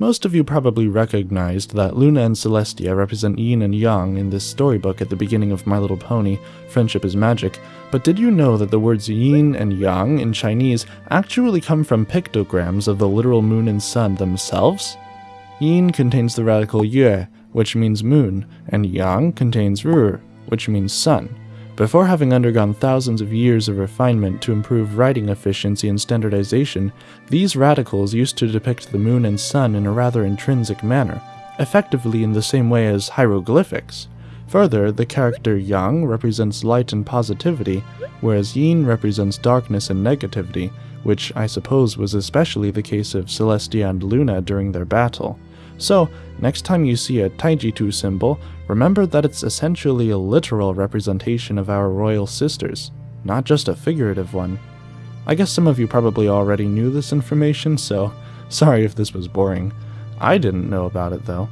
Most of you probably recognized that Luna and Celestia represent yin and yang in this storybook at the beginning of My Little Pony, Friendship is Magic, but did you know that the words yin and yang in Chinese actually come from pictograms of the literal moon and sun themselves? Yin contains the radical yue, which means moon, and yang contains ri, which means sun. Before having undergone thousands of years of refinement to improve writing efficiency and standardization, these radicals used to depict the moon and sun in a rather intrinsic manner, effectively in the same way as hieroglyphics. Further, the character Yang represents light and positivity, whereas Yin represents darkness and negativity, which I suppose was especially the case of Celestia and Luna during their battle. So, next time you see a Taijitu symbol, remember that it's essentially a literal representation of our royal sisters, not just a figurative one. I guess some of you probably already knew this information, so sorry if this was boring. I didn't know about it though.